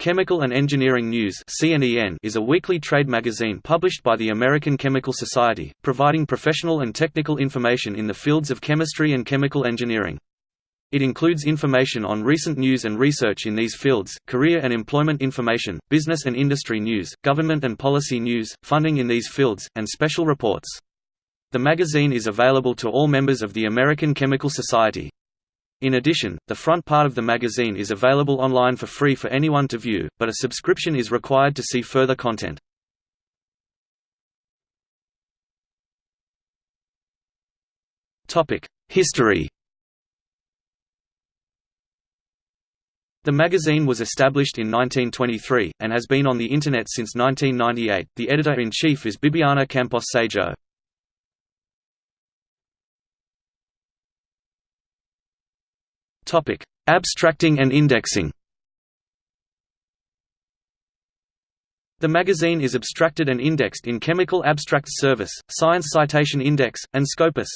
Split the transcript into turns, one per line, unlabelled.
Chemical and Engineering News is a weekly trade magazine published by the American Chemical Society, providing professional and technical information in the fields of chemistry and chemical engineering. It includes information on recent news and research in these fields, career and employment information, business and industry news, government and policy news, funding in these fields, and special reports. The magazine is available to all members of the American Chemical Society. In addition, the front part of the magazine is available online for free for anyone to view, but a subscription is required to see further content. History The magazine was established in 1923, and has been on the Internet since 1998. The editor-in-chief is Bibiana Campos Seijo. Topic: Abstracting and indexing. The magazine is abstracted and indexed in Chemical Abstracts Service, Science Citation Index, and Scopus.